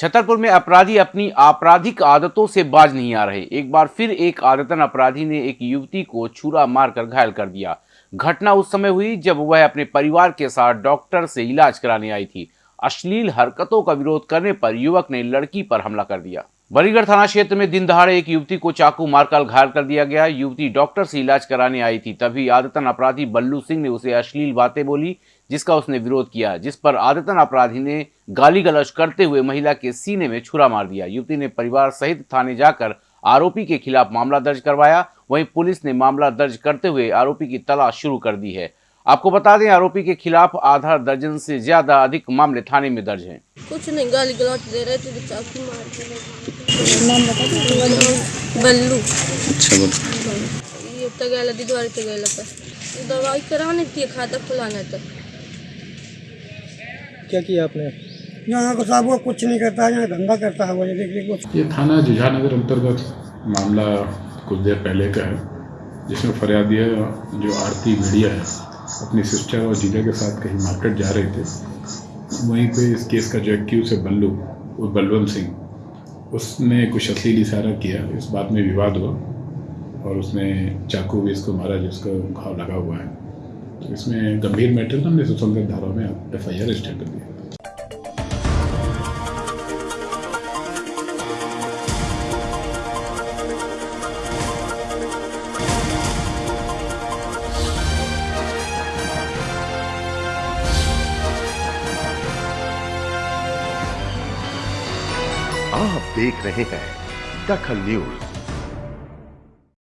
छतरपुर में अपराधी अपनी आपराधिक आदतों से बाज नहीं आ रहे। एक बार फिर एक आदतन अपराधी ने एक युवती को छुरा मारकर घायल कर दिया। घटना उस समय हुई जब वह अपने परिवार के साथ डॉक्टर से इलाज कराने आई थी। अश्लील हरकतों का विरोध करने पर युवक ने लड़की पर हमला कर दिया। बरीगढ़ थाना क्षेत्र में दिन दहाड़े एक युवती को चाकू मारकर घायल कर दिया गया। युवती डॉक्टर से इलाज कराने आई थी, तभी आदतन अपराधी बल्लू सिंह ने उसे अश्लील बातें बोली, जिसका उसने विरोध किया, जिस पर आदतन अपराधी ने गाली गलौज करते हुए महिला के सीने में छुरा मार दिया। युवती ने परिवार सहित थाने जाकर आरोपी के खिलाफ मामला दर्ज करवाया। वहीं पुलिस ने मामला दर्ज करते हुए आरोपी की तलाश शुरू कर दी है। आपको बता दें आरोपी के खिलाफ आधा दर्जन से ज़्यादा अधिक मामले थाने में दर्ज हैं। कुछ नहीं गाली गलौच दे रहे थे चाकू मार के नाम बता बल्लू। अच्छा बोलो। ये तो गया दिदवारी तो गया था दवाई कराने थी खाता खुलाना था क्या किया आपने? यहाँ को साहब वो कुछ नहीं करता है यहाँ धंधा करता है वो ये देख देख ये थाना जुझानगर अंतर्गत मामला कुछ देर पहले का है जिसमें फरियादी है जो आरती मीडिया है। अपनी सिस्टर और जीजा के साथ कहीं मार्केट जा रहे थे, वहीं पे इस केस का जो एक्यूज है बल्लू, वो बलवंत सिंह, उसने कुछ अश्लील इशारा किया, इस बात में विवाद हुआ और उसने चाकू भी इसको मारा जिसका घाव लगा हुआ है। तो इसमें गंभीर मैटर हमने सुसंगत धारा में एफ़ आई आर रजिस्टर कर दिया। आप देख रहे हैं दखल न्यूज़।